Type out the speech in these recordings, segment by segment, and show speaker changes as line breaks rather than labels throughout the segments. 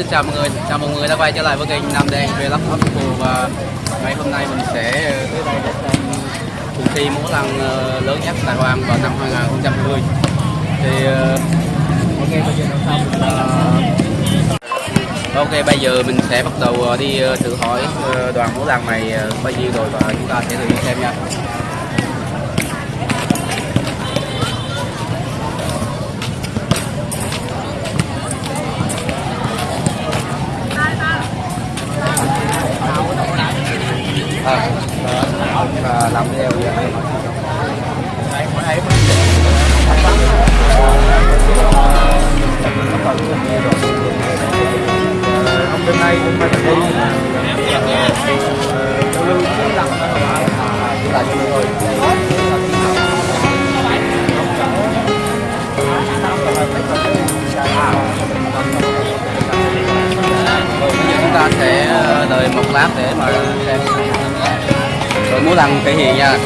Xin chào mọi người, chào mọi người đã quay trở lại với kênh Nam Đen Vlog Official và ngày hôm nay mình sẽ tới đây để xem cuộc thi múa lăng ờ, lớn nhất Đài Loan vào năm 2020 thì ờ, ok bây giờ xong mình, ờ, ok bây giờ mình sẽ bắt đầu đi thử hỏi đoàn múa lăng này bao nhiêu rồi và chúng ta sẽ thử xem nha. Lát để mà xem rồi muốn lân thể hiện nha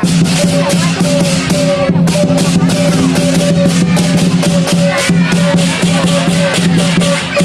Thank you.